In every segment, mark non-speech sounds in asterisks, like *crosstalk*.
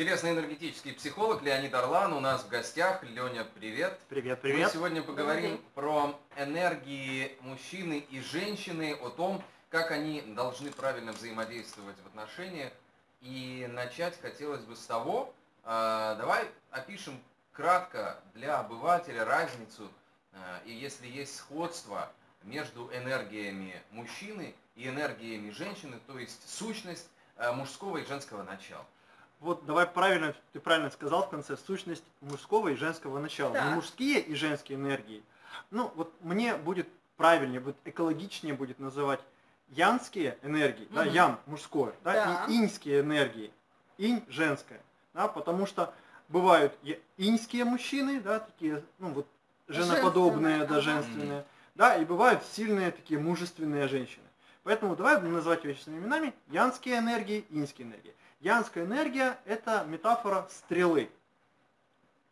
Телесно-энергетический психолог Леонид Орлан у нас в гостях. Леня, привет. Привет, Мы привет. сегодня поговорим про энергии мужчины и женщины, о том, как они должны правильно взаимодействовать в отношениях. И начать хотелось бы с того, э, давай опишем кратко для обывателя разницу, э, и если есть сходство между энергиями мужчины и энергиями женщины, то есть сущность э, мужского и женского начала. Вот давай правильно, ты правильно сказал в конце, сущность мужского и женского начала. Не мужские и женские энергии. Ну, вот мне будет правильнее, вот экологичнее будет называть янские энергии, да, Мгм. ян мужское, да, Да. и иньские энергии, инь женское, да, потому что бывают иньские мужчины, да, такие, ну вот женоподобные, Женственные, да, женственные, да, и бывают сильные такие мужественные женщины. Поэтому давай будем называть вещи своими именами. Янские энергии, иньские энергии. Янская энергия – это метафора стрелы.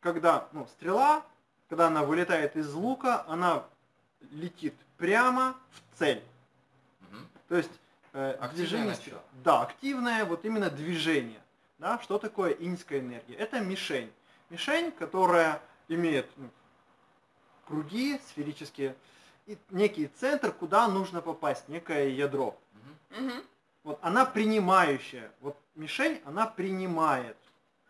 Когда ну, стрела, когда она вылетает из лука, она летит прямо в цель. Мгм. То есть э, Активное движение... начало. Да, активное, вот именно движение. Да? Что такое иньская энергия? Это мишень. Мишень, которая имеет ну, круги сферические, и некий центр, куда нужно попасть, некое ядро. Мгм. Вот она принимающая. Вот мишень, она принимает.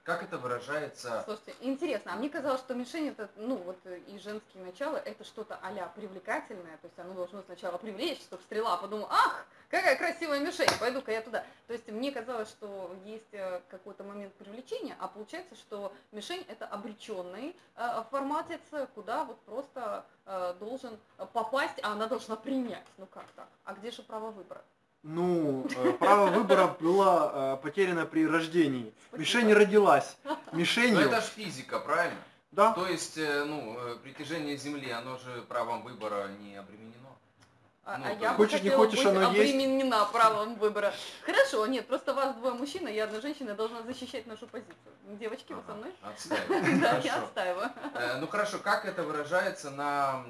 Как это выражается Слушайте, интересно, а мне казалось, что мишень это, ну вот э, и женские начала, это что-то а привлекательное, то есть оно должно сначала привлечь, чтобы стрела подумала, ах, какая красивая мишень, пойду-ка я туда. То есть мне казалось, что есть э, какой-то момент привлечения, а получается, что мишень это обреченный э, форматец, куда вот просто э, должен попасть, а она должна принять. Ну как так? А где же право выбора? Ну, э, право выбора было э, потеряно при рождении. Мишень родилась. Ну Мишенью. это же физика, правильно? Да. То есть, э, ну, притяжение Земли, оно же правом выбора не обременено. А, Ну, а я есть- Хочешь, не хочешь, быть оно есть. обременена правом выбора. Хорошо, нет, просто вас двое мужчин, и я одна женщина должна защищать нашу позицию. Девочки, вы со мной? Отстаиваю. *laughs* Да, я отстаиваю. Ну хорошо, как это выражается на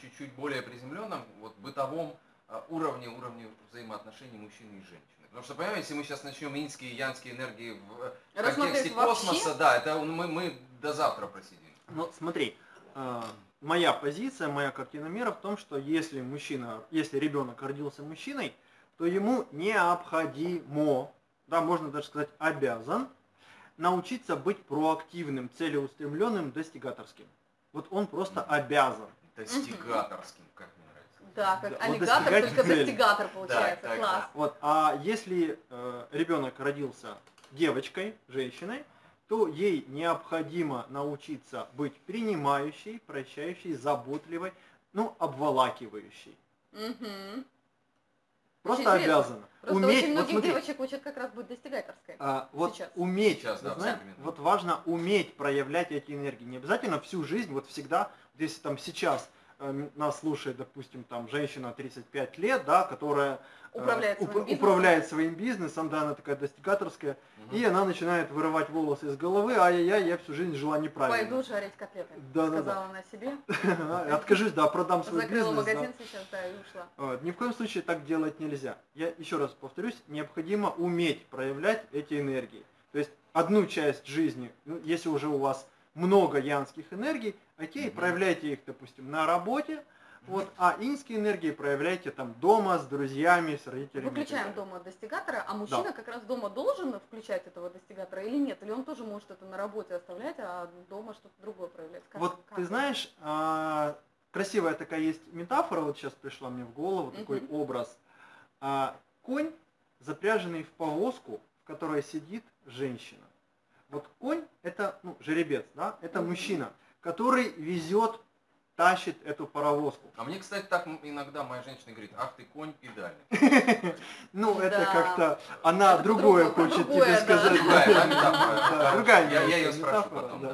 чуть-чуть более приземленном, вот бытовом э, уровне, уровне взаимоотношений мужчины и женщины? Потому что, понимаете, если мы сейчас начнем инские и янские энергии в э, контексте вообще? космоса, да, это мы, мы до завтра просидим. Ну, смотри, э, моя позиция, моя картина мира в том, что если мужчина, если ребенок родился мужчиной, то ему необходимо, да, можно даже сказать обязан, научиться быть проактивным, целеустремленным, достигаторским. Вот он просто обязан. Достигаторским, как. Да, как Да, вот аллигатор, только цели. достигатор получается. так, Класс. Вот, а если э, ребенок родился девочкой, женщиной, то ей необходимо научиться быть принимающей, прощающей, заботливой, ну, обволакивающей. Мгм. Просто интересно. обязана. Просто уметь, очень вот многих смотри, девочек учат как раз быть достигаторской. а, вот сейчас. уметь, Сейчас, да, вот знаешь, современном. вот важно уметь проявлять эти энергии. Не обязательно всю жизнь, вот всегда, вот если там сейчас нас слушает, допустим, там женщина 35 лет, да, которая э, Управляет своим уп- бизнесом. управляет своим бизнесом, да, она такая достигаторская, Мгм. и она начинает вырывать волосы из головы, ай-яй-яй, я всю жизнь жила неправильно. Пойду жарить котлеты. Да, да, да. Сказала она себе. *laughs* Откажусь, да, продам свой Закрыла бизнес. да. магазин сейчас, да, и ушла. Вот, Ни в коем случае так делать нельзя. Я еще раз повторюсь, необходимо уметь проявлять эти энергии. То есть одну часть жизни, ну, если уже у вас много янских энергий, окей, Мгм. проявляйте их, допустим, на работе, вот, а инские энергии проявляйте там дома, с друзьями, с родителями. Выключаем дома достигатора, а мужчина как раз дома должен включать этого достигатора или нет? Или он тоже может это на работе оставлять, а дома что-то другое проявлять? Как- Вот как ты это? знаешь, а, красивая такая есть метафора, вот сейчас пришла мне в голову, такой Мгм. образ. А, конь, запряженный в повозку, в которой сидит женщина. Вот конь это ну, жеребец, да, это Мгм. мужчина, который везет, тащит эту паровозку. А мне, кстати, так иногда моя женщина говорит, ах ты конь педальный. *laughs* Ну, это как-то она другое хочет тебе сказать. Другая, *laughs* Я- её спрошу потом.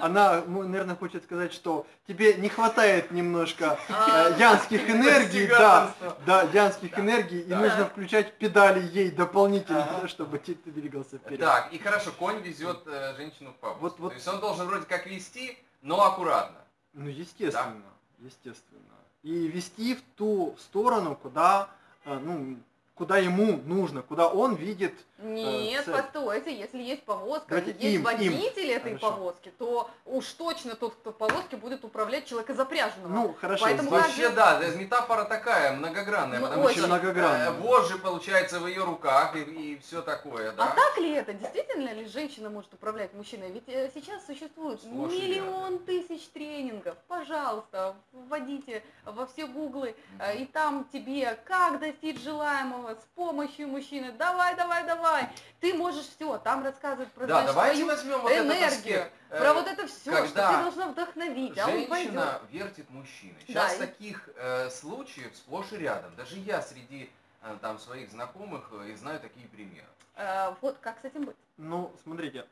Она, ну, наверное, хочет сказать, что тебе не хватает немножко А, э, янских *laughs* энергий, да, да, янских энергий, и нужно включать педали ей дополнительно, чтобы ты ты двигался вперед. Так, и хорошо, конь везет э, женщину в вот. То есть он должен вроде как вести, но аккуратно. Ну, естественно, естественно. И вести в ту сторону, куда, э, ну, куда ему нужно, куда он видит Нет, цель. постойте, если есть повозка, Давайте есть им, им. водитель этой Хорошо. повозки, то уж точно тот, кто в повозке, будет управлять человека запряженного. Ну, хорошо. Поэтому Вообще, да, да, метафора такая, многогранная, Ну, потому очень что многогранная. э, вожжи, получается, в ее руках и, все такое, да? А так ли это? Действительно ли женщина может управлять мужчиной? Ведь э, сейчас существует Сплошь и миллион тысяч тренингов. Пожалуйста, вводите во все гуглы, э, и там тебе как достичь желаемого с помощью мужчины. Давай, давай, давай. Ты можешь все. Там рассказывают про Да, знаешь, свою возьмем вот этот энергию. Э, про вот это все, что ты должна вдохновить, а он пойдет. Женщина вертит мужчиной. Да, Сейчас и- таких э, случаев сплошь и рядом. Даже я среди э, там своих знакомых э, и знаю такие примеры. Э, Вот как с этим быть? Ну, смотрите,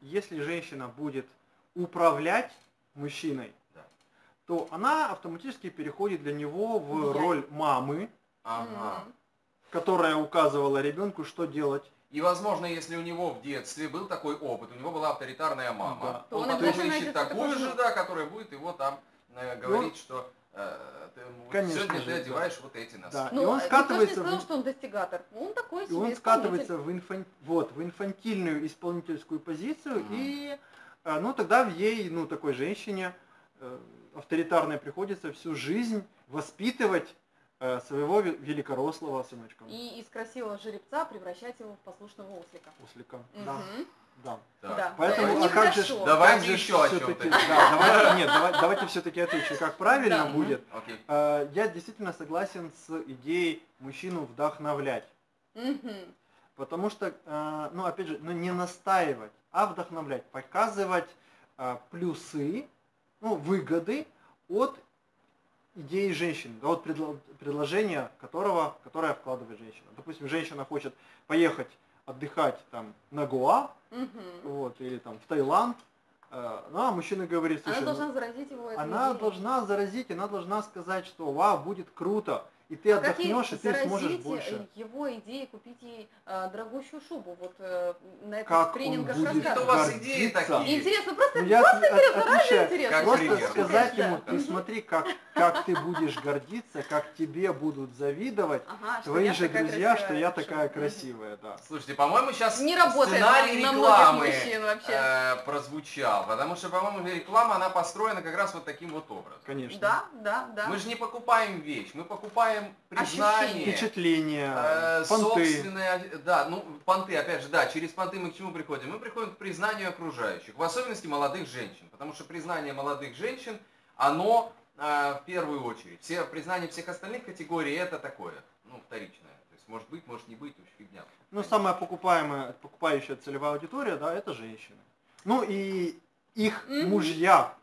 если женщина будет управлять мужчиной, Да. то она автоматически переходит для него в Влиять. роль мамы, Ага. Которая указывала ребенку, что делать. И, возможно, если у него в детстве был такой опыт, у него была авторитарная мама, Да. То он он потом обязательно ищет такую же, да, которая будет его там э, говорить, что э, ты, Конечно сегодня же, ты да. одеваешь вот эти носки. Да. Ну, и он никто же не скатывается сказал, в- что он достигатор. Он такой И он скатывается в, инфан- вот, в инфантильную исполнительскую позицию, Мгм. и э, ну, тогда в ей, ну, такой женщине э, авторитарной приходится всю жизнь воспитывать своего ве- великорослого сыночка. И из красивого жеребца превращать его в послушного ослика. Ослика. Да, Мгм. да. Так. Да. Поэтому, Это а как же. Давайте как же еще о чём-то. да, давайте, нет, давай- давайте все-таки отвечу, как правильно Да. будет. Окей. Э, Я действительно согласен с идеей мужчину вдохновлять. Мгм. Потому что, э, ну опять же, ну не настаивать, а вдохновлять, показывать э, плюсы, ну, выгоды от идеи женщины, да, от предло- предложения которого, которое вкладывает женщина. Допустим, женщина хочет поехать отдыхать там на Гоа, Мгм. вот, или там в Таиланд, э, ну, а мужчина говорит, Она слушай, ну, должна заразить его она идеей. должна заразить, она должна сказать, что вау, будет круто, и ты А отдохнешь, и ты сможешь заразить, больше. э, его идеей купить ей э, дорогущую шубу. Вот э, на этих Как тренингах Это у вас гордиться. идеи такие. Интересно, просто Ну, я от- интересно, отвечаю. интересно. Как Просто пример. сказать Да. ему, ты смотри, как, как ты будешь гордиться, как тебе будут завидовать Ага, твои же друзья, что я такая красивая, да. Слушайте, по-моему, сейчас Не работает сценарий на рекламы э, прозвучал, потому что, по-моему, реклама, она построена как раз вот таким вот образом. Конечно. Да, да, да. Мы же не покупаем вещь, мы покупаем признание, Впечатления, э, понты. собственное, да, ну, понты, опять же, да, через понты мы к чему приходим? Мы приходим к признанию окружающих, в особенности молодых женщин, потому что признание молодых женщин, оно э, в первую очередь. Все признание всех остальных категорий это такое, ну, вторичное. То есть, может быть, может не быть, уж фигня. Ну, самая покупаемая, покупающая целевая аудитория, да, это женщины. Ну и их Мгм. мужья.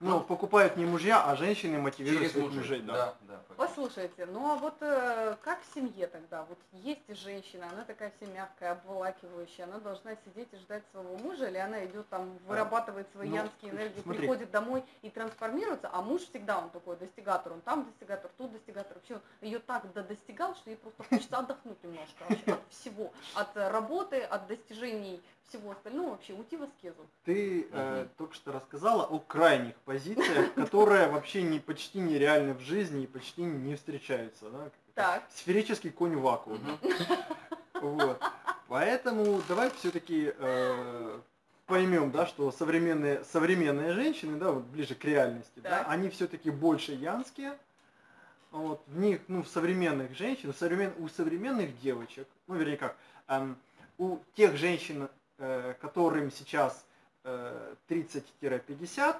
Ну, покупают не мужья, а женщины мотивируют Через своих мужей, мужей, да. да, да. Послушайте, ну а вот э, как в семье тогда? Вот есть женщина, она такая вся мягкая, обволакивающая, она должна сидеть и ждать своего мужа, или она идет там, вырабатывает свои ну, янские энергии, смотри. приходит домой и трансформируется, а муж всегда он такой достигатор, он там достигатор, тут достигатор, вообще ее так достигал, что ей просто хочется отдохнуть немножко вообще от всего, от работы, от достижений всего остального, вообще уйти в аскезу. Ты э, только что рассказала о крайних позициях, *laughs* которые вообще не, почти нереальны в жизни и почти не встречаются. Да? Так. Сферический конь в вакууме. Мгм. *laughs* Вот. Поэтому давай все-таки поймем, да, что современные, современные женщины, да, вот ближе к реальности, да, Так. они все-таки больше янские. Вот, в них, ну, в современных женщин, в современ, у современных девочек, ну, вернее как, эм, у тех женщин, э, которым сейчас э, 30-50,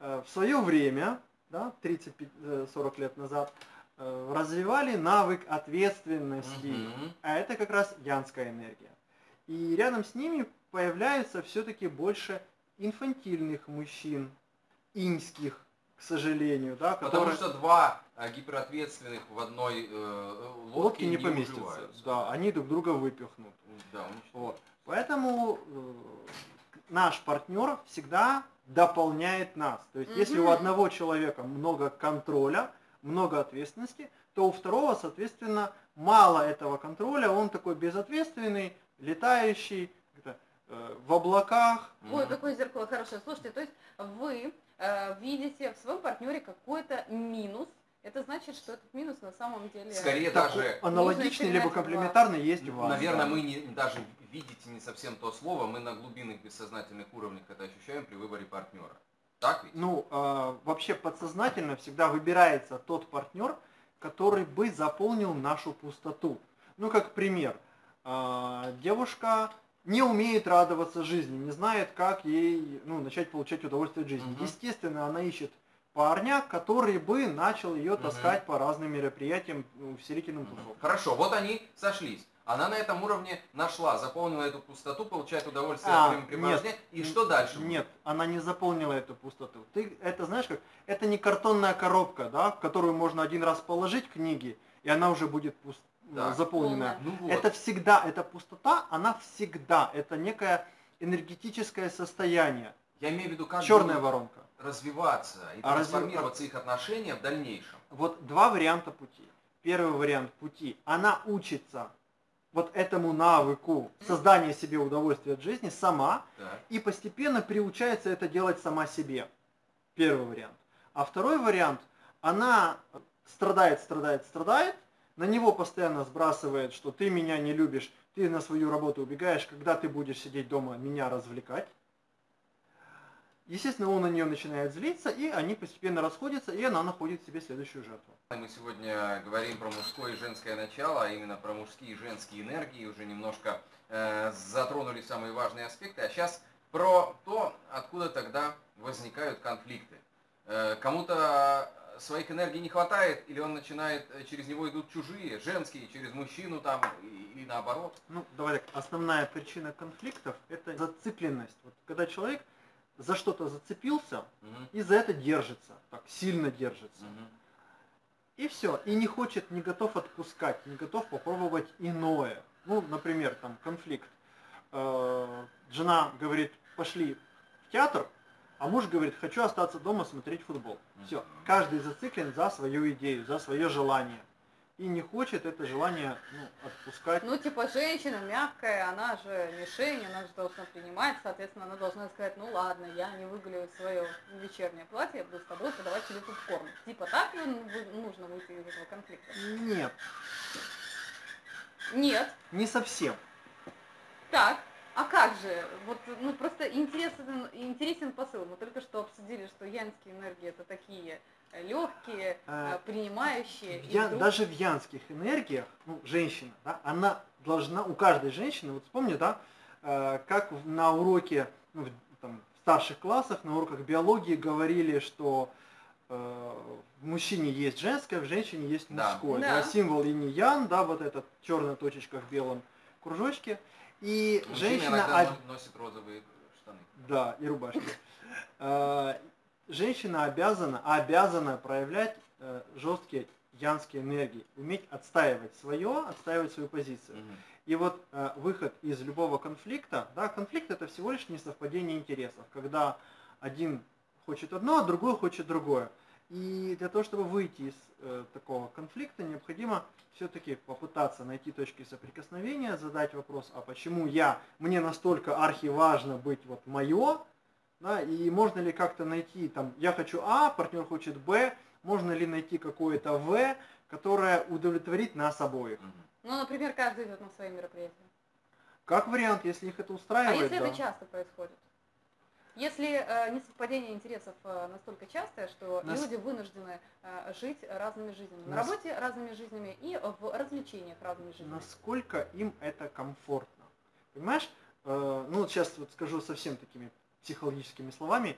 э, в свое время, да, 30-40 лет назад, э, развивали навык ответственности. Мгм. А это как раз янская энергия. И рядом с ними появляются все-таки больше инфантильных мужчин, иньских, к сожалению, да, Потому которые что два э, гиперответственных в одной э, лодке, лодки не, поместятся. уживаются. Да, они друг друга выпихнут. Да. Вот. Поэтому э, наш партнер всегда дополняет нас. То есть, если у одного человека много контроля, много ответственности, то у второго, соответственно, мало этого контроля, он такой безответственный, летающий э, в облаках. Ой, Мгм. какое зеркало хорошее. Слушайте, то есть вы э, видите в своем партнере какой-то минус, это значит, что этот минус на самом деле... Скорее Так, даже, аналогичный либо комплементарный есть у вас. наверное, да. мы не, даже видите не совсем то слово, мы на глубинных бессознательных уровнях это ощущаем при выборе партнера. Так ведь? Ну, а, вообще подсознательно всегда выбирается тот партнер, который бы заполнил нашу пустоту. Ну, как пример, а, девушка не умеет радоваться жизни, не знает, как ей ну, начать получать удовольствие от жизни. Мгм. Естественно, она ищет парня, который бы начал ее таскать по разным мероприятиям, ну, увеселительным Мгм. тусовкам. Хорошо, вот они сошлись. Она на этом уровне нашла, заполнила эту пустоту, получает удовольствие А, от времяпрепровождения. И что дальше? будет? Нет, она не заполнила эту пустоту. Ты это знаешь как? Это не картонная коробка, да, в которую можно один раз положить книги, и она уже будет пуст- Да. заполненная. Ну вот. Это всегда, эта пустота, она всегда, это некое энергетическое состояние, Я имею в виду, как черная будут воронка. Развиваться и А трансформироваться их отношения в дальнейшем. Вот два варианта пути. Первый вариант пути, она учится вот этому навыку создания себе удовольствия от жизни сама, Так. и постепенно приучается это делать сама себе. Первый вариант. А второй вариант, она страдает, страдает, страдает, на него постоянно сбрасывает, что ты меня не любишь, ты на свою работу убегаешь, когда ты будешь сидеть дома меня развлекать. Естественно, он на нее начинает злиться, и они постепенно расходятся, и она находит себе следующую жертву. Мы сегодня говорим про мужское и женское начало, а именно про мужские и женские энергии, уже немножко э, затронули самые важные аспекты, а сейчас про то, откуда тогда возникают конфликты. Э, кому-то своих энергий не хватает, или он начинает, э, через него идут чужие, женские, через мужчину там, или наоборот. Ну, давай так, основная причина конфликтов – это зацикленность. Вот когда человек за что-то зацепился, Мгм. и за это держится, так сильно держится. Мгм. И все, и не хочет, не готов отпускать, не готов попробовать иное. Ну, например, там конфликт. Э, Жена говорит, пошли в театр, а муж говорит, хочу остаться дома смотреть футбол. Все, каждый зациклен за свою идею, за свое желание. И не хочет это желание ну, отпускать. Ну, типа, женщина мягкая, она же мишень, она же должна принимать, соответственно, она должна сказать, ну ладно, я не выгуляю свое вечернее платье, я буду с тобой подавать тебе попкорн. Типа, так нужно выйти из этого конфликта? Нет, Нет. не совсем. Так, а как же? Вот, ну, просто интересен, интересен посыл. Мы только что обсудили, что янские энергии это такие легкие, А, принимающие. и Я, вдруг- даже в янских энергиях, ну, женщина, да, она должна, у каждой женщины, вот вспомни, да, э, как в- на уроке, ну, в, там, в старших классах, на уроках биологии говорили, что э, в мужчине есть женское, в женщине есть мужское. Да. Да, символ инь-ян, да, вот эта черная точечка в белом кружочке. И Мужчина женщина... об- но- носит розовые штаны. да, и рубашки. Э, Женщина обязана, обязана проявлять э, жесткие янские энергии, уметь отстаивать свое, отстаивать свою позицию. И вот э, выход из любого конфликта, да, конфликт это всего лишь несовпадение интересов, когда один хочет одно, а другой хочет другое. И для того, чтобы выйти из э, такого конфликта, необходимо все-таки попытаться найти точки соприкосновения, задать вопрос, а почему я, мне настолько архиважно быть вот мое, да, и можно ли как-то найти, там, я хочу А, партнер хочет Б, можно ли найти какое-то В, которое удовлетворит нас обоих. Ну, например, каждый идет на свои мероприятия. Как вариант, если их это А устраивает, если да. это часто происходит? Если э, несовпадение интересов э, настолько частое, что Нас- люди вынуждены э, жить разными жизнями. На Нас- работе разными жизнями и в развлечениях разными жизнями. насколько им это комфортно. Понимаешь, Э, ну вот сейчас вот скажу совсем такими психологическими словами,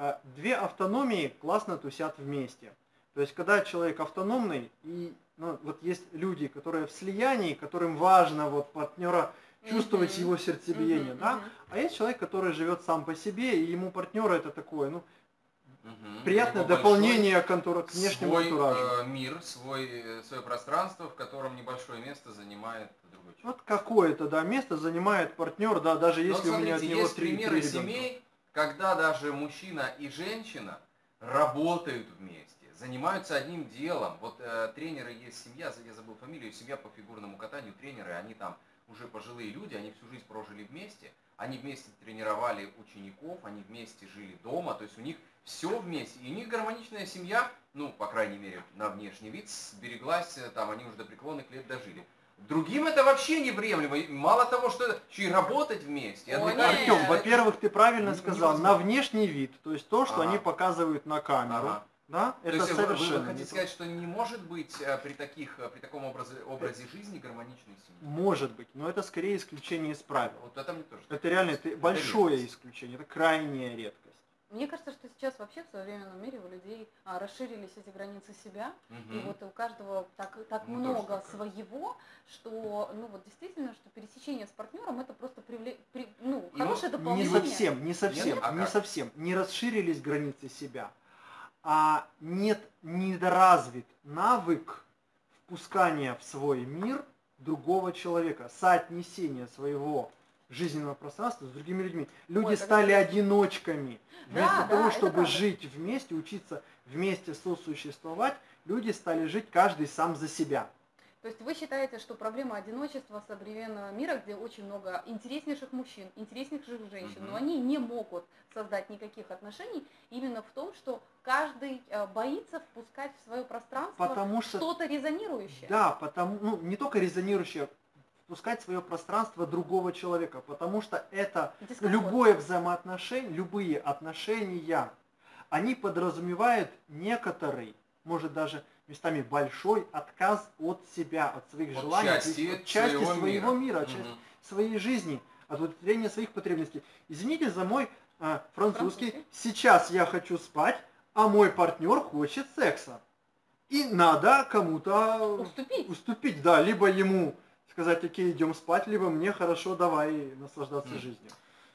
Э, две автономии классно тусят вместе. То есть, когда человек автономный, и ну, вот есть люди, которые в слиянии, которым важно вот партнера чувствовать его сердцебиение, да, а есть человек, который живет сам по себе, и ему партнер это такое, ну, Мгм. приятное дополнение к, антура- к внешнему свой антуражу. э, мир, свой, э, свое пространство, в котором небольшое место занимает другой человек. Вот какое-то, да, место занимает партнер, да, даже Но если у меня от смотрите, него есть три, примеры три ребенка. семей, когда даже мужчина и женщина работают вместе, занимаются одним делом. Вот э, тренеры есть семья, я забыл фамилию, семья по фигурному катанию, тренеры, они там уже пожилые люди, они всю жизнь прожили вместе, они вместе тренировали учеников, они вместе жили дома, то есть у них все вместе. И у них гармоничная семья, ну, по крайней мере, на внешний вид, сбереглась, э, там они уже до преклонных лет дожили. Другим это вообще невриемлемо. Мало того, что это, еще и работать вместе. О. Артем, во-первых, ты правильно Не- сказал, на внешний вид, то есть то, что Ага. они показывают на камеру, Ага. Да, То это есть вы- вы, совершенно вы хотите не то. сказать, что не может быть э, при таких, э, при таком образе, образе жизни гармоничной семьи? Может быть, но это скорее исключение из правил. Вот это мне тоже. Это реально это большое редкость. исключение, это крайняя редкость. Мне кажется, что сейчас вообще в современном мире у людей а, расширились эти границы себя, и Мгм. вот у каждого так, так Ну, много своего, что, ну вот действительно, что пересечение с партнером это просто привле... при- ну, Ну, хорошее Не дополнение. совсем, не совсем, Нет? А не как? совсем. Не расширились границы себя, а нет недоразвит навык впускания в свой мир другого человека, соотнесения своего жизненного пространства с другими людьми. Люди Ой, стали интересно. одиночками. Да, Вместо да, того, это чтобы жить вместе, учиться вместе сосуществовать, люди стали жить каждый сам за себя. То есть вы считаете, что проблема одиночества современного мира, где очень много интереснейших мужчин, интереснейших женщин, Мгм. но они не могут создать никаких отношений, именно в том, что каждый э, боится впускать в свое пространство Потому что что-то резонирующее. Да, потому, ну, не только резонирующее, впускать в свое пространство другого человека, потому что это Дискомфорт. любое взаимоотношение, любые отношения, они подразумевают некоторый, может даже местами большой отказ от себя, от своих От желаний, части от части своего своего, мира. мира, от части Мгм. своей жизни, от удовлетворения своих потребностей. Извините за мой а, французский. Французский. Сейчас я хочу спать, а мой партнер хочет секса. И надо кому-то Уступить. уступить, да, либо ему сказать, окей, идем спать, либо мне хорошо, давай наслаждаться Мгм. жизнью.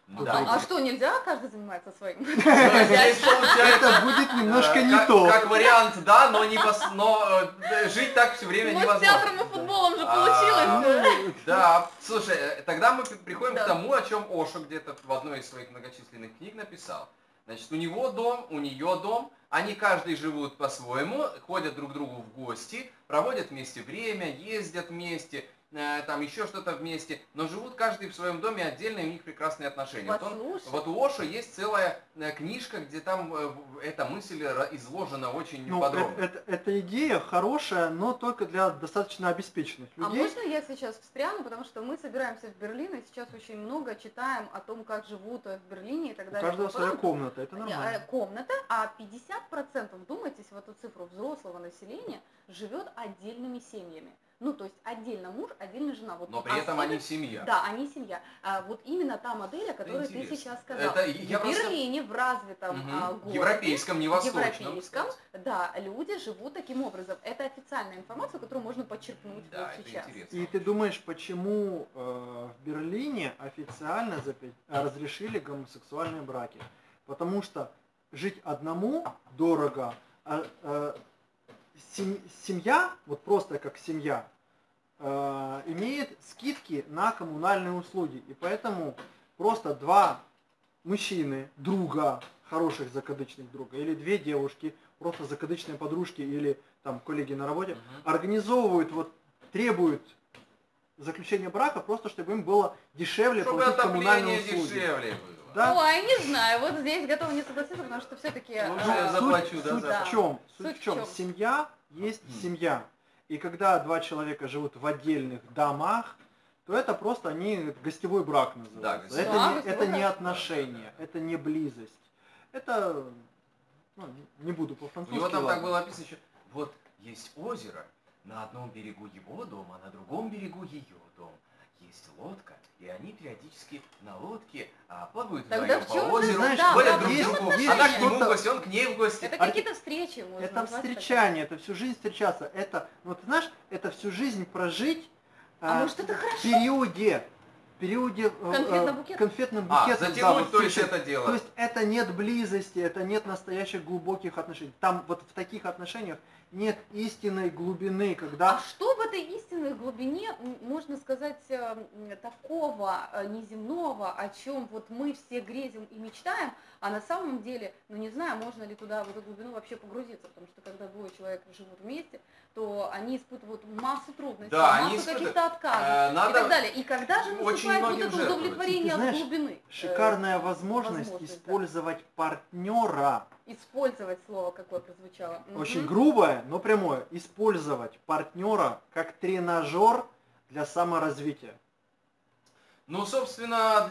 Ну Да. А, а что, нельзя каждый занимается своим? Здесь получается, Это будет немножко э, не как, то. Как вариант, да, но, не пос- но э, жить так все время Ну, с невозможно. театром и футболом же получилось. да? Ну, Да, слушай, э, тогда мы приходим к тому, о чем Ошо где-то в одной из своих многочисленных книг написал. Значит, у него дом, у нее дом, они каждый живут по-своему, ходят друг к другу в гости, проводят вместе время, ездят вместе, э, там еще что-то вместе, но живут каждый в своем доме отдельно, и у них прекрасные отношения. Вот, он- вот у Ошо есть целая э, книжка, где там э, эта мысль изложена очень Ну, подробно. это, это- эта идея хорошая, но только для достаточно обеспеченных А людей. можно я сейчас встряну, потому что мы собираемся в Берлин, и сейчас очень много читаем о том, как живут э, в Берлине и так У далее. каждого Потом- своя комната, это Э, нормально. комната, а 50%, вдумайтесь в эту цифру, взрослого населения живет отдельными семьями. Ну, то есть отдельно муж, отдельно жена. Вот Но при этом они семья. Да, они семья. А вот именно та модель, о которой ты сейчас сказал. Это я в просто- Берлине, в развитом Мгм. а, городе, Европейском, не восточном. европейском, да, люди живут таким образом. Это официальная информация, которую можно подчеркнуть Да, вот это сейчас. интересно. И ты думаешь, почему э, в Берлине официально запе- э, разрешили гомосексуальные браки? Потому что жить одному дорого, а сем- семья, вот просто как семья, э, имеет скидки на коммунальные услуги. И поэтому просто два мужчины, друга, хороших закадычных друга, или две девушки, просто закадычные подружки или там коллеги на работе, Мгм. организовывают, вот требуют заключения брака просто, чтобы им было дешевле Чтобы платить коммунальные услуги. дешевле было. Да. Ой, не знаю, вот здесь готова не согласиться, потому что все-таки... Ну, я суть- заплачу, да, суть за- в чем? Суть Суть в чем? Семья есть Мгм. семья. И когда два человека живут в отдельных домах, то это просто они гостевой брак называется. гостевой это брак. не, Да, это гостевой не брак. отношения, это не близость. Это ну, не буду У по-французски. него там ладно. так было написано еще, вот есть озеро, на одном берегу его дом, а на другом берегу ее дом. Есть лодка, и они периодически на лодке а, плавают Тогда вдвоем в чём по же- озеру, знаешь, да, ходят да, друг к другу, отношения? она к нему в гости, он к ней в гости. Это какие-то встречи можно Это назвать так. встречание, это всю жизнь встречаться. Это, ну ты знаешь, это всю жизнь прожить А а, может, это в хорошо? периоде, в периоде э, Конфетно-букетном? э, конфетным А, букетом, да, затянуть, вот то есть это дело. То есть это нет близости, это нет настоящих глубоких отношений. Там вот в таких отношениях нет истинной глубины, А когда что в этой истинной глубине, можно сказать, э, такого э, неземного, о чем вот мы все грезим и мечтаем, а на самом деле, ну не знаю, можно ли туда в эту глубину вообще погрузиться, потому что когда двое человек живут вместе, то они испытывают массу трудностей, Да, массу испытывают. каких-то отказов Э, и надо так далее. И когда же наступает вот это жертвовать. удовлетворение знаешь, от глубины? э, Шикарная возможность, возможность, да. использовать партнера. Использовать слово, какое прозвучало. Очень грубое, но прямое. Использовать партнера как тренажер для саморазвития. Ну, собственно,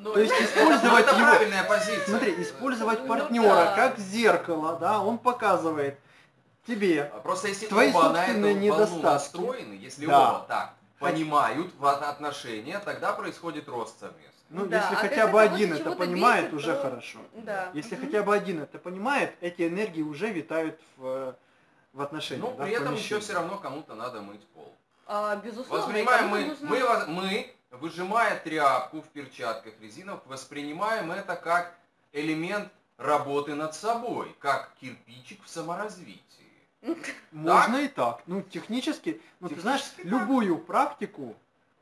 ну, То есть это- использовать это его- правильная позиция. Смотри, использовать Ну партнера да. как зеркало, да, он показывает тебе, А Просто если Твои оба на эту собственные волну недостатки. настроены, если Да. оба так понимают в отношения, тогда происходит рост совместно. Ну, Да, если а хотя бы один это понимает, бесит, уже то- хорошо. Да. Если Мгм. хотя бы один это понимает, эти энергии уже витают в, в отношениях. Но да, при в этом еще все равно кому-то надо мыть пол. А, безусловно, Воспринимаем мы, нужно- мы, мы, выжимая тряпку в перчатках резиновых, воспринимаем это как элемент работы над собой, как кирпичик в саморазвитии. Можно и так. Ну, технически, ну, ты знаешь, любую практику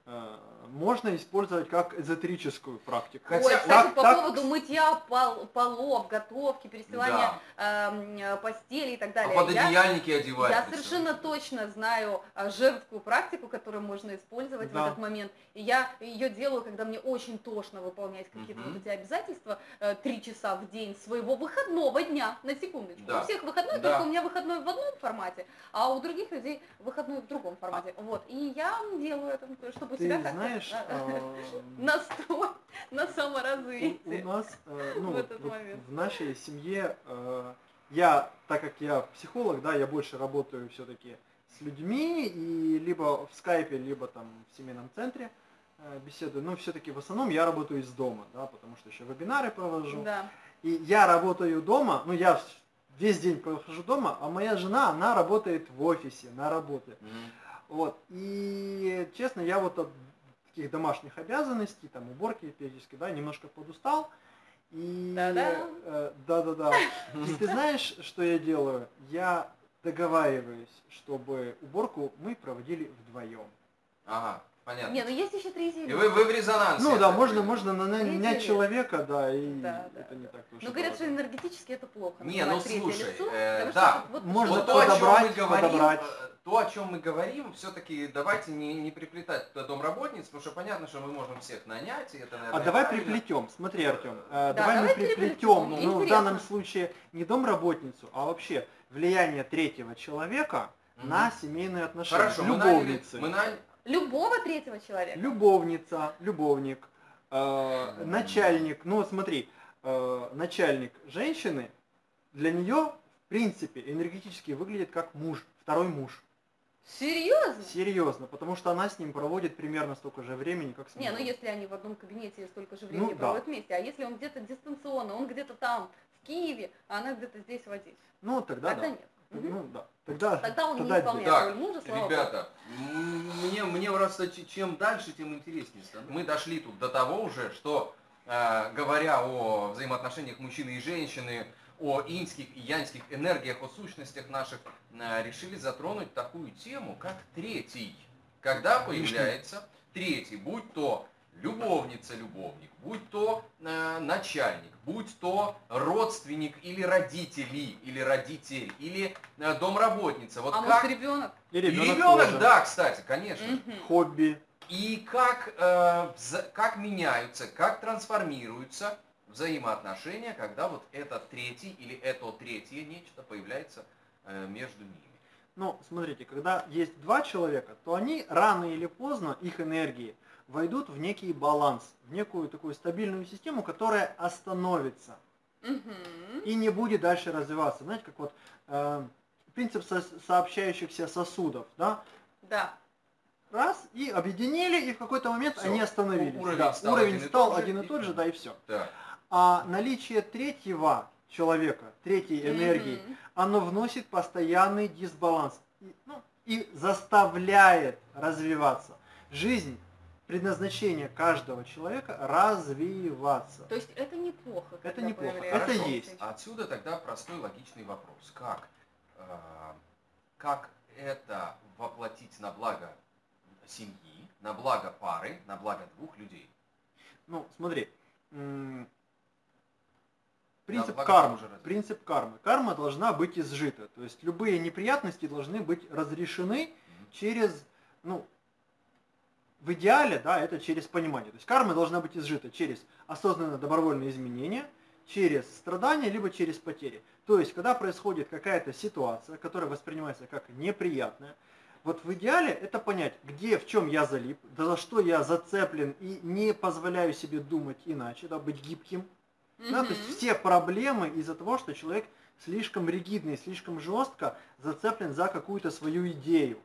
э, можно использовать как эзотерическую практику. Хотя- Ой, кстати, так- по так- поводу мытья пол- полов, готовки, перестилания эм, э, постели и так А далее. под Я- одеяльники одевать. Я совершенно точно знаю а, женскую практику, которую можно использовать Да. в этот момент. И я ее делаю, когда мне очень тошно выполнять какие-то Мгм. вот эти обязательства э, три часа в день своего выходного дня, на секундочку. Да. У всех выходной, Да. только у меня выходной в одном формате, а у других людей выходной в другом формате. Вот. И я делаю это, чтобы Ты себя как-то знаешь, э, э, настроить на у, у саморазвитие. нас, э, ну, в нашей семье, э, я, так как я психолог, да, я больше работаю все-таки с людьми, и либо в скайпе, либо там в семейном центре беседую, но все-таки в основном я работаю из дома, да, потому что еще вебинары провожу. Да. И я работаю дома, ну я весь день прохожу дома, а моя жена, она работает в офисе, на работе. Мгм. Вот. И честно, я вот от таких домашних обязанностей, там уборки периодически, да, немножко подустал. И э, да-да-да. И ты знаешь, что я делаю? Я договариваюсь, чтобы уборку мы проводили вдвоем. Ага, понятно. Не, ну есть еще третий И вы, вы в резонансе. Ну да, можно, можно нанять человека, да, и Да, да, это не так уж Ну, говорят, что энергетически это плохо. Не, ну, слушай, лицо, э, потому да, что вот можно Вот что- то, о чем мы подобрать, говорим, подобрать. То, о чем мы говорим, все-таки давайте не, не приплетать туда домработниц, потому что понятно, что мы можем всех нанять, и это, наверное, А давай правильно. приплетем, смотри, Артем, э, Да, давай мы давай приплетем, переплетем, ну, в данном случае не домработницу, а вообще влияние третьего человека Мгм. на семейные отношения. Хорошо, мы наняли, Любовницы. мы наняли, Любого третьего человека. Любовница, любовник, э, Мгм. начальник, ну смотри, э, начальник женщины, для нее, в принципе, энергетически выглядит как муж, второй муж. Серьезно? Серьезно, потому что она с ним проводит примерно столько же времени, как с Не, ну если они в одном кабинете столько же времени Ну, да. проводят вместе, а если он где-то дистанционно, он где-то там, в Киеве, а она где-то здесь в Одессе, Ну, тогда, тогда да. нет. Ну, да. Тогда, Тогда он не тогда исполняет Так, роль мужа, слава. Ребята, мне, мне просто чем дальше, тем интереснее становится. Мы дошли тут до того уже, что, э, говоря о взаимоотношениях мужчины и женщины, о инских и янских энергиях, о сущностях наших, э, решили затронуть такую тему, как третий. Когда появляется третий, будь то любовница, любовник, будь то э, начальник, будь то родственник или родители, или родитель, или э, домработница. Вот а как... может ребенок? И И ребенок, ребенок, тоже. да, кстати, конечно. Хобби. И как, э, вза- как меняются, как трансформируются взаимоотношения, когда вот этот третий или это третье нечто появляется э, между ними. Ну, смотрите, когда есть два человека, то они рано или поздно, их энергии, войдут в некий баланс, в некую такую стабильную систему, которая остановится Мгм. и не будет дальше развиваться. Знаете, как вот э, принцип со- сообщающихся сосудов, да? Да. Раз, и объединили, и в какой-то момент Всё, они остановились. уровень Да, стал уровень один и стал тот же, один и и- тот же, да, и все. Да. А наличие третьего человека, третьей энергии, Мгм. оно вносит постоянный дисбаланс и, ну, и заставляет развиваться. Жизнь, предназначение каждого человека развиваться. То есть это неплохо. Это неплохо. Это есть. Отсюда тогда простой логичный вопрос. Как, э, как это воплотить на благо семьи, на благо пары, на благо двух людей. Ну, смотри, принцип благо кармы. Принцип кармы. Карма должна быть изжита. То есть любые неприятности должны быть разрешены Мгм. через, ну, в идеале, да, это через понимание. То есть карма должна быть изжита через осознанное добровольное изменение, через страдания, либо через потери. То есть, когда происходит какая-то ситуация, которая воспринимается как неприятная, вот в идеале это понять, где, в чем я залип, да за что я зацеплен и не позволяю себе думать иначе, да, быть гибким. Да, то есть все проблемы из-за того, что человек слишком ригидный, слишком жестко зацеплен за какую-то свою идею.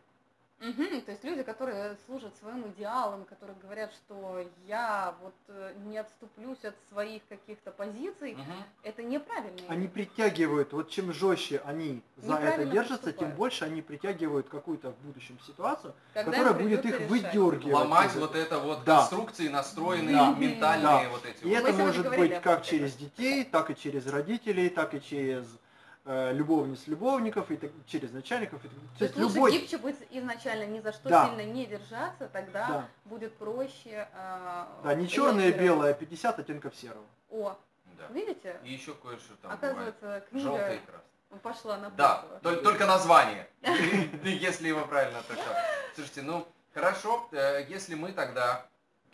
Мгм, То есть люди, которые служат своим идеалам, которые говорят, что я вот э, не отступлюсь от своих каких-то позиций, Мгм. это неправильно. Они притягивают, вот чем жестче они за это держатся, тем поступают. больше они притягивают какую-то в будущем ситуацию, Когда которая будет их решать. выдергивать. Ломать вот это вот Да. конструкции, настроенные Да. ментальные Да. вот эти И вот. это может быть как через детей, так и через родителей, так и через э, любовниц, любовников, и так- через начальников. И так- То есть лучше гибче быть изначально, ни за что Да. сильно не держаться, тогда Да, будет проще. а, да, не черное и белое, а 50 оттенков серого. О, Да. видите? И еще кое-что там Оказывается, бывает. И книга красное. пошла на Да, только, только название, *laughs* если его правильно трактовать. Слушайте, ну хорошо, э, если мы тогда,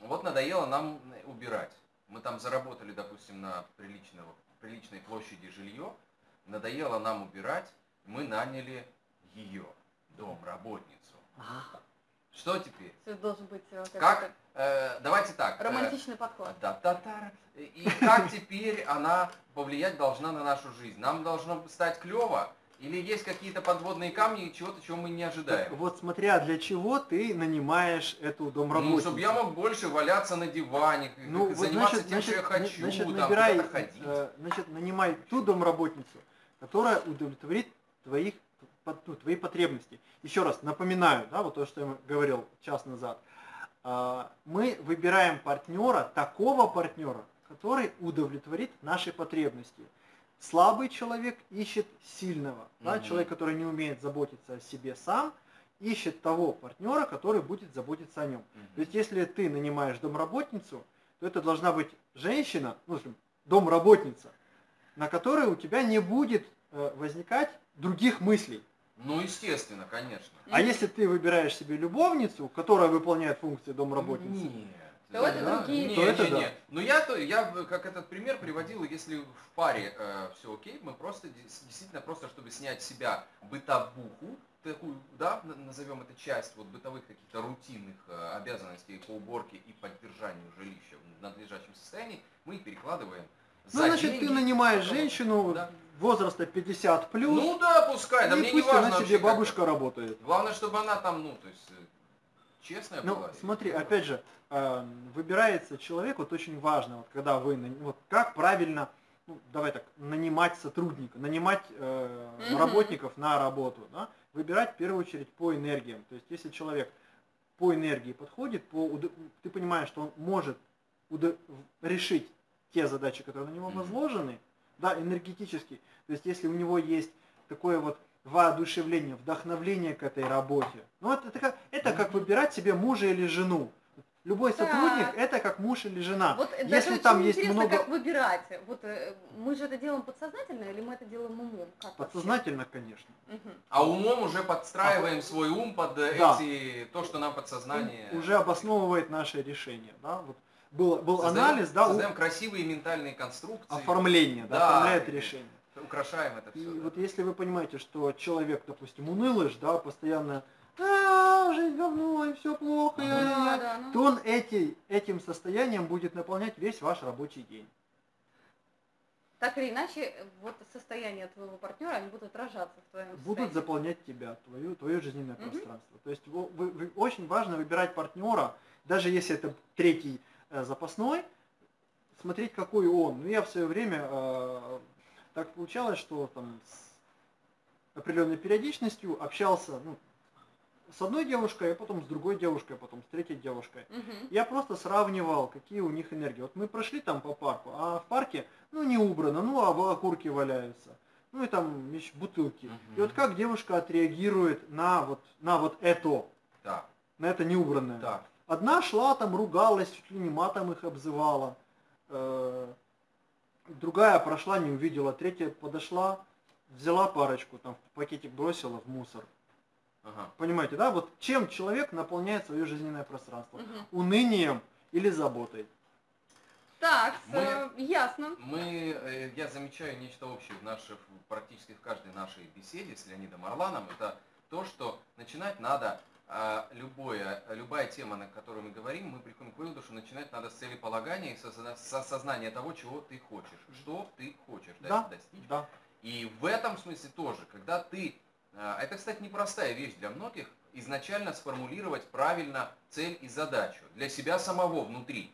вот надоело нам убирать, мы там заработали, допустим, на приличного, приличной площади жилье, надоело нам убирать, мы наняли ее, домработницу. Что теперь? Всё должен быть э, Как? какой-то Э, давайте так. э, романтичный подход. да, та та И как теперь она повлиять должна на нашу жизнь? Нам должно стать клево? Или есть какие-то подводные камни, чего-то, чего мы не ожидаем? Вот смотря для чего ты нанимаешь эту Ну, домработницу. чтобы я мог больше валяться на диване, Ну, вот, заниматься значит, тем, что я значит, хочу, значит, там, набирай, ходить. э, значит, нанимай ту домработницу, которая удовлетворит твоих, ну, твои потребности. Еще раз напоминаю, да, вот то, что я говорил час назад. А, Мы выбираем партнера, такого партнера, который удовлетворит наши потребности. Слабый человек ищет сильного. Да, Мгм. человек, который не умеет заботиться о себе сам, ищет того партнера, который будет заботиться о нем. Мгм. То есть, если ты нанимаешь домработницу, то это должна быть женщина, ну, в общем, домработница, на которой у тебя не будет э, возникать других мыслей. Ну, естественно, конечно. А если ты выбираешь себе любовницу, которая выполняет функции домработницы, Нет. То это Да, другие Не, то это не, да. не. Ну я то я как этот пример приводил, если в паре все окей, мы просто действительно просто чтобы снять с себя бытовуху, такую, да, назовем это часть вот бытовых каких-то рутинных э, обязанностей по уборке и поддержанию жилища в надлежащем состоянии, мы их перекладываем ну, значит, деньги. ты нанимаешь женщину Да. возраста 50 плюс, Ну да, пускай, да и мне не пусть важно она себе бабушка работает. Главное, чтобы она там, ну, то есть, э, честная Ну, была. смотри, опять же, э, выбирается человек, вот очень важно, вот когда вы, вот как правильно, ну, давай так, нанимать сотрудника, нанимать э, работников на работу, да? выбирать в первую очередь по энергиям. То есть, если человек по энергии подходит, по, ты понимаешь, что он может решить те задачи, которые на него возложены, да, энергетически. То есть, если у него есть такое вот воодушевление, вдохновление к этой работе. Ну, вот это как, это как выбирать себе мужа или жену. Любой сотрудник это как муж или жена. Вот Если даже очень там есть интересно, много- как выбирать. Вот э, мы же это делаем подсознательно или мы это делаем умом? Как вообще? Подсознательно, конечно. Мгм. А умом уже подстраиваем свой ум под э, Да. эти, то, что нам подсознание... Уже обосновывает наше решение. Да? Вот был, был Создаем- анализ, да, у- Создаем красивые ментальные конструкции. оформление, да, Да, оформляет и- решение. Украшаем это И все. вот если вы понимаете, что человек, допустим, унылыш, да, постоянно «А, жизнь говно, и все плохо, Да, я», да, ну. то он эти, этим состоянием будет наполнять весь ваш рабочий день. Так или иначе, вот состояние твоего партнера, они будут отражаться в твоем будут состоянии. заполнять тебя, твое, твое жизненное Мгм. пространство. То есть вы- вы- очень важно выбирать партнера, даже если это третий запасной, смотреть, какой он. Ну, я в свое время э, так получалось, что там с определенной периодичностью общался ну, с одной девушкой, а потом с другой девушкой, а потом с третьей девушкой. Мгм. Я просто сравнивал, какие у них энергии. Вот мы прошли там по парку, а в парке, ну, не убрано, ну, а окурки валяются. Ну, и там бутылки. Мгм. И вот как девушка отреагирует на вот, на вот это. Да. на это неубранное. Так. Одна шла там, ругалась, чуть ли не матом их обзывала. Э, Другая прошла, не увидела. Третья подошла, взяла парочку, там в пакетик бросила в мусор. Ага. Понимаете, да? Вот чем человек наполняет свое жизненное пространство? Мгм. Унынием или заботой? Так, Мы- э, ясно. Мы, э, я замечаю нечто общее в наших, практически в каждой нашей беседе с Леонидом Орланом. Это то, что начинать надо любое, любая тема, на которую мы говорим, мы приходим к выводу, что начинать надо с целеполагания и с осознания того, чего ты хочешь, что ты хочешь Да. достичь. Да. И в этом смысле тоже, когда ты, а, это, кстати, непростая вещь для многих, изначально сформулировать правильно цель и задачу для себя самого внутри.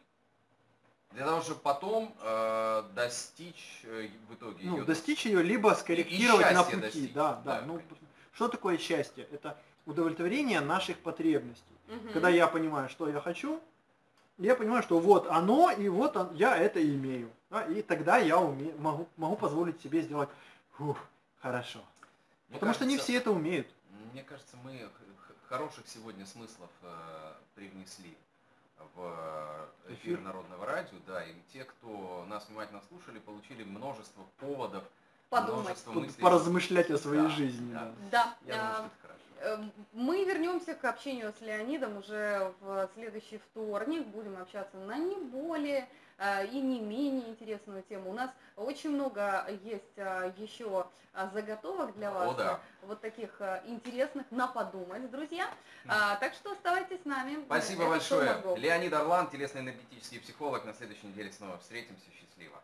Для того, чтобы потом э, достичь э, в итоге Ну, её- достичь ее, либо скорректировать на счастья пути. достичь. Да, да. Да, ну, конечно. что такое счастье? Это удовлетворение наших потребностей. Мгм. Когда я понимаю, что я хочу, я понимаю, что вот оно, и вот он- я это имею. Да, и тогда я уме- могу, могу позволить себе сделать «Фух, хорошо. Мне Потому что не кажется, все это умеют. Мне кажется, мы хороших сегодня смыслов э, привнесли в э, эфир, Эфир. Народного радио, да, и те, кто нас внимательно слушали, получили множество поводов, Подумать. множество мыслей. поразмышлять о своей Да, жизни. да. да. Да. Я думаю, а, что это хорошо. Эм, Мы вернемся к общению с Леонидом уже в следующий вторник. Будем общаться на не более э, и не менее интересную тему. У нас очень много есть э, еще э, заготовок для вас. О, да. Вот таких интересных на подумать, друзья. А, Так что оставайтесь с нами. Спасибо Это «Шоу большое. мозгов». Леонид Орлан, телесно-энергетический психолог. На следующей неделе снова встретимся. Счастливо.